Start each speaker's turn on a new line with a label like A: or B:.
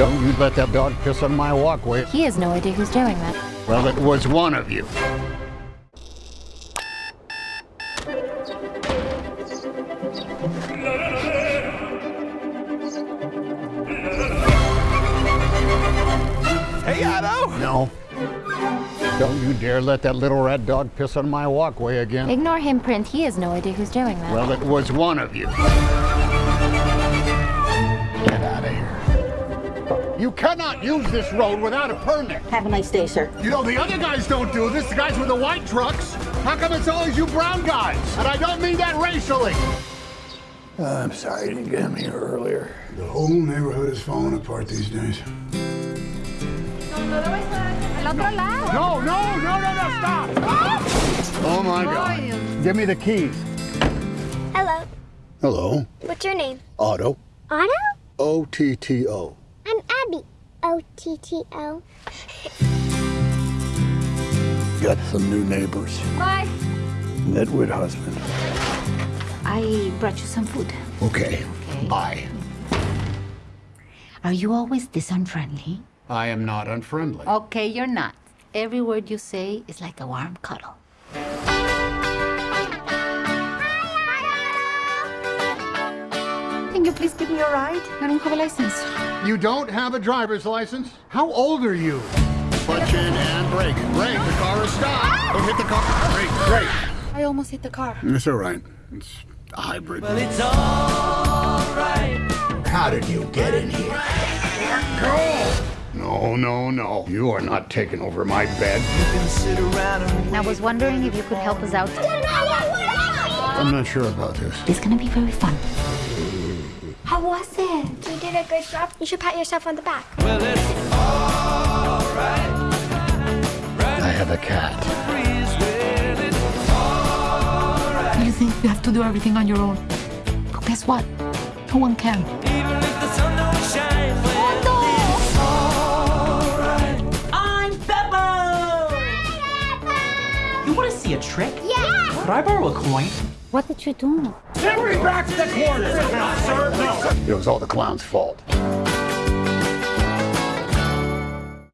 A: Don't you let that dog piss on my walkway.
B: He has no idea who's doing that.
A: Well, it was one of you.
C: Hey, Otto!
A: No. Don't you dare let that little red dog piss on my walkway again.
B: Ignore him, Prince. He has no idea who's doing that.
A: Well, it was one of you. You cannot use this road without a permit.
D: Have a nice day, sir.
A: You know, the other guys don't do this, the guys with the white trucks. How come it's always you brown guys? And I don't mean that racially.
E: Uh, I'm sorry you didn't get him here earlier.
F: The whole neighborhood is falling apart these days.
A: No, no, no, no, no, no, stop! Oh my God. Give me the keys.
G: Hello.
F: Hello,
G: What's your name?
F: Otto.
G: Otto?
F: O T T O.
G: I'm O T T O.
F: Got some new neighbors.
B: Bye.
F: Nitwit husband.
D: I brought you some food.
F: Okay.
D: Okay.
F: Bye.
D: Are you always this unfriendly?
A: I am not unfriendly.
D: Okay, you're not. Every word you say is like a warm cuddle. Can you please give me a ride? I don't have a license.
A: You don't have a driver's license? How old are you? Clutch in and brake. Brake, the car is stopped. Ah! Don't hit the car. Brake, brake.
D: I almost hit the car.
F: It's all right. It's a hybrid.
C: It's alright.
F: How did you get in here? Go!
A: No, no, no. You are not taking over my bed.
C: can sit around and
B: I was wondering if you could help us out.
A: I'm not sure about this.
D: It's gonna be very fun.
G: How was it? You did a good job. You should pat yourself on the back.
C: well, it's alright.
A: I have a cat.
C: Breeze,
D: You think you have to do everything on your own? But guess what? No one can.
C: even if the sun don't shine. Well, oh, it's alright.
H: I'm Peppo! You want to see a trick?
G: Yeah.
H: Could I borrow a coin?
D: What did you do?
A: It was all the clown's fault.